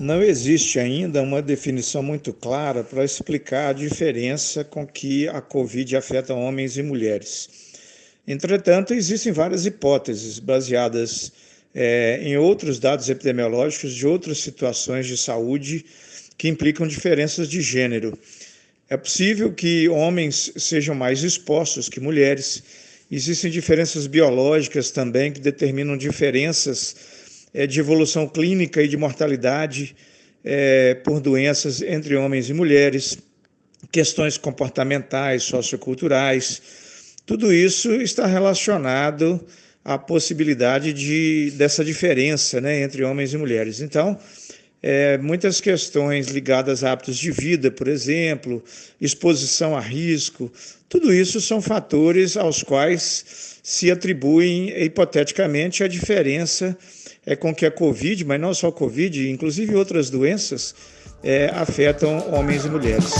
não existe ainda uma definição muito clara para explicar a diferença com que a Covid afeta homens e mulheres. Entretanto, existem várias hipóteses baseadas é, em outros dados epidemiológicos de outras situações de saúde que implicam diferenças de gênero. É possível que homens sejam mais expostos que mulheres. Existem diferenças biológicas também que determinam diferenças de evolução clínica e de mortalidade é, por doenças entre homens e mulheres, questões comportamentais, socioculturais. Tudo isso está relacionado à possibilidade de, dessa diferença né, entre homens e mulheres. Então, é, muitas questões ligadas a hábitos de vida, por exemplo, exposição a risco, tudo isso são fatores aos quais se atribuem hipoteticamente a diferença é, com que a Covid, mas não só a Covid, inclusive outras doenças, é, afetam homens e mulheres.